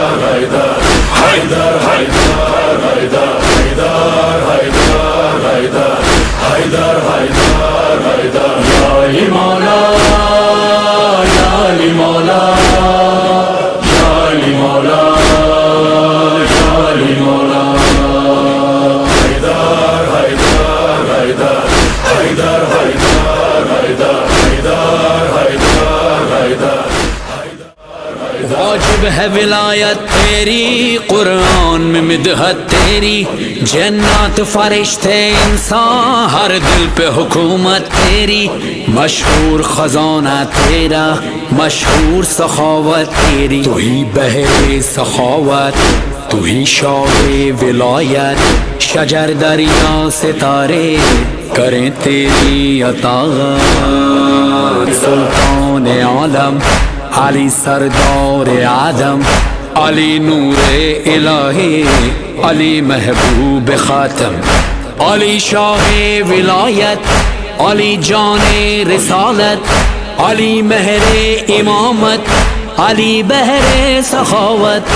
Haydar Haydar Haydar वाजिब है विलायत तेरी, कुरान में मिदहत तेरी। जन्नत फरिश्ते इंसान, हर दिल पे हुकूमत तेरी। मशहूर खजाना तेरा, मशहूर सखावत तेरी। तू ही बहरे सखावत, तू ही शौरे विलायत। शजर दरिया सितारे करें तेरी अतागत। सुल्तान आलम अली सरदार आदम अली नूरे इलाही, अली महबूब खातम, अली शाह विलायत, अली जान रिसालत, अली महरे इमामत, अली बहरे सखावत।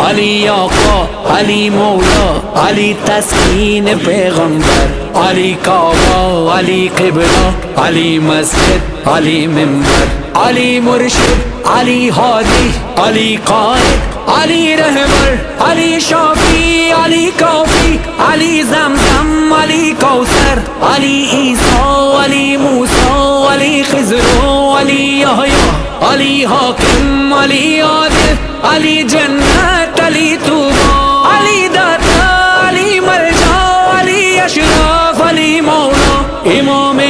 अली आका अली मौला अली तस्कीन पैगंबर अली काबा अली किबला अली मस्जिद अली मिंबर अली मुर्शिद अली हादी अली कायद अली रहबर अली शाफी अली काफ़ी अली जमजम अली कौसर अली ईसा अली मूसा अली खिजरो अली यहया अली हाकिम अली आदिल अली जन्नत अली तूबा अली दाता अली मरजा, अली अशरफ, अली मौला। इमाम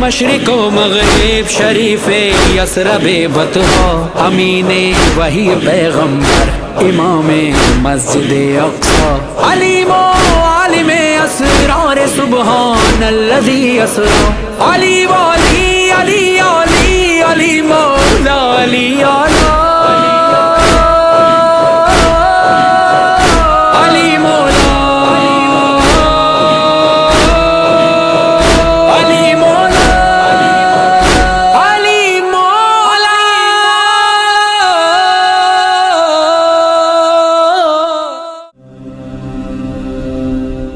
मशरक मगरब, शरीफ यसरब बतहा अमीन वही पैगंबर इमाम मस्जिद अक्सा। अलीमो आलिम असरार सुबहान अल्लज़ी असरा अली वाली, अली अली अली मौला, अली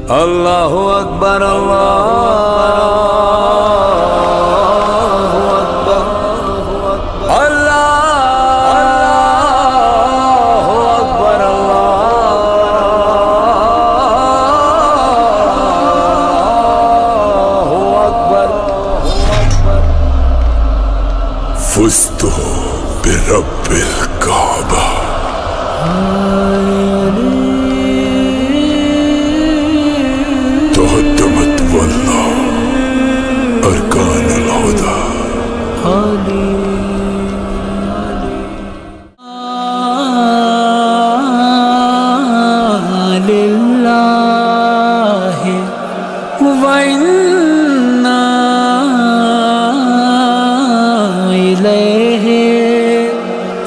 अल्लाह अकबर अल्लाह अकबर अल्लाह अकबर अल्लाह अकबर फुस्तो बिरबिल का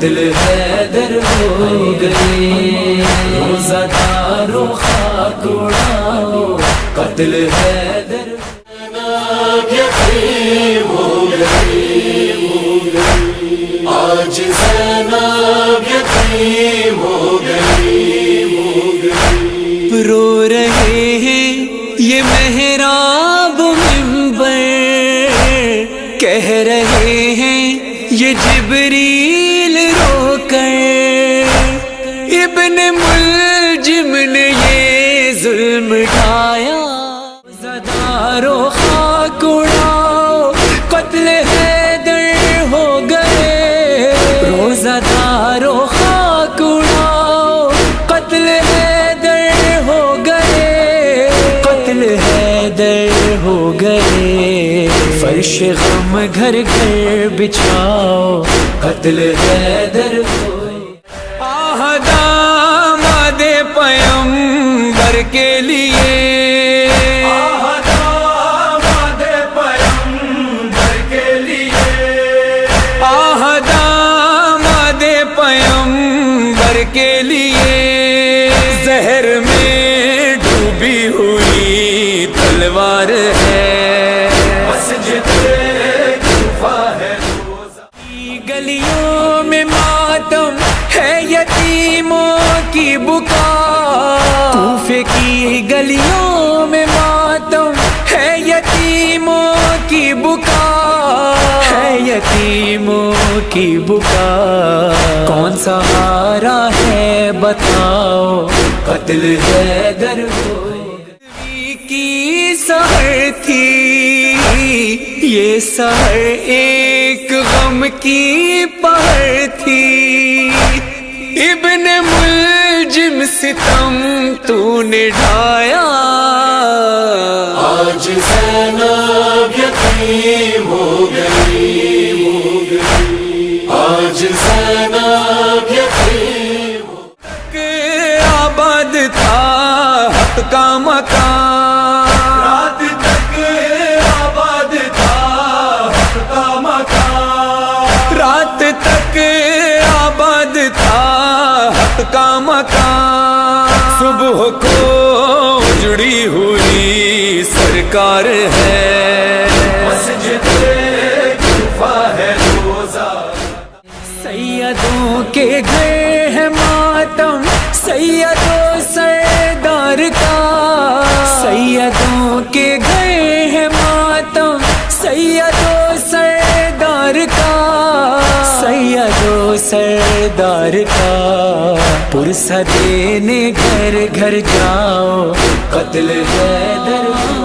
है दर हो गई रुखा कुड़ाओ कत्ल है दर हो गई आज यतीम हो गई रो रहे हैं ये मेहराब मिंबर कह रहे हैं ये जिबरील फर्श गम घर घर बिछाओ, कत्ल हैदर हो आहदामद पयंबर के लिए। के के लिए। जहर में डूबी हुई तलवार है। यतीमों की बुका की गलियों में मातम है यतीमों की बुका है यतीमों की बुका कौन सा हारा है बताओ? कत्ल है घर की सहर थी। ये सहर एक गम की पहर थी। इब्न मुलजिम सितम तूने ढाया। आज जैनब यतीम हो गई आज जैनब यतीम कि आबाद था हक का का मकान। सुबह को जुड़ी हुई सरकार है। सैयदों के घर हैं मातम सैयदों सरदार का पुरसा देने घर घर जाओ कत्ल है दरबार